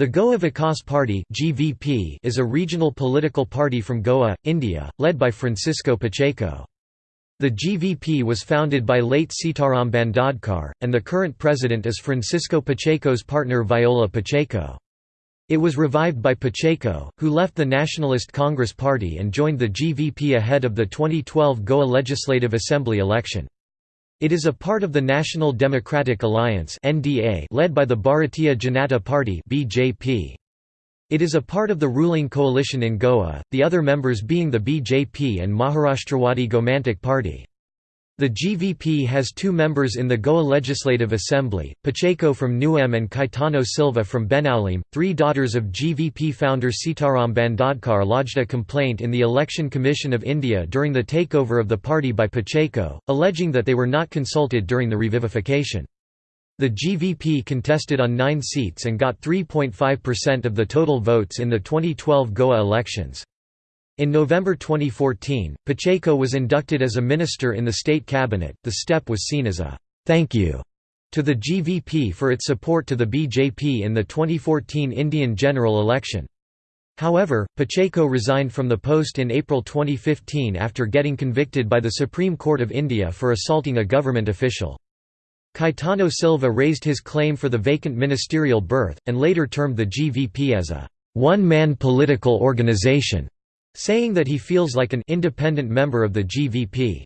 The Goa Vikas Party (GVP) is a regional political party from Goa, India, led by Francisco Pacheco. The GVP was founded by late Sitaram Bandadkar, and the current president is Francisco Pacheco's partner Viola Pacheco. It was revived by Pacheco, who left the Nationalist Congress Party and joined the GVP ahead of the 2012 Goa Legislative Assembly election. It is a part of the National Democratic Alliance led by the Bharatiya Janata Party (BJP). It is a part of the ruling coalition in Goa, the other members being the BJP and Maharashtrawadi Gomantak Party. The GVP has two members in the Goa Legislative Assembly, Pacheco from Nuvem and Caetano Silva from Benaulim. Three daughters of GVP founder Sitaram Bandadkar lodged a complaint in the Election Commission of India during the takeover of the party by Pacheco, alleging that they were not consulted during the revivification. The GVP contested on nine seats and got 3.5% of the total votes in the 2012 Goa elections. In November 2014, Pacheco was inducted as a minister in the state cabinet. The step was seen as a thank you to the GVP for its support to the BJP in the 2014 Indian general election. However, Pacheco resigned from the post in April 2015 after getting convicted by the Supreme Court of India for assaulting a government official. Caetano Silva raised his claim for the vacant ministerial berth, and later termed the GVP as a one-man political organisation saying that he feels like an independent member of the GVP.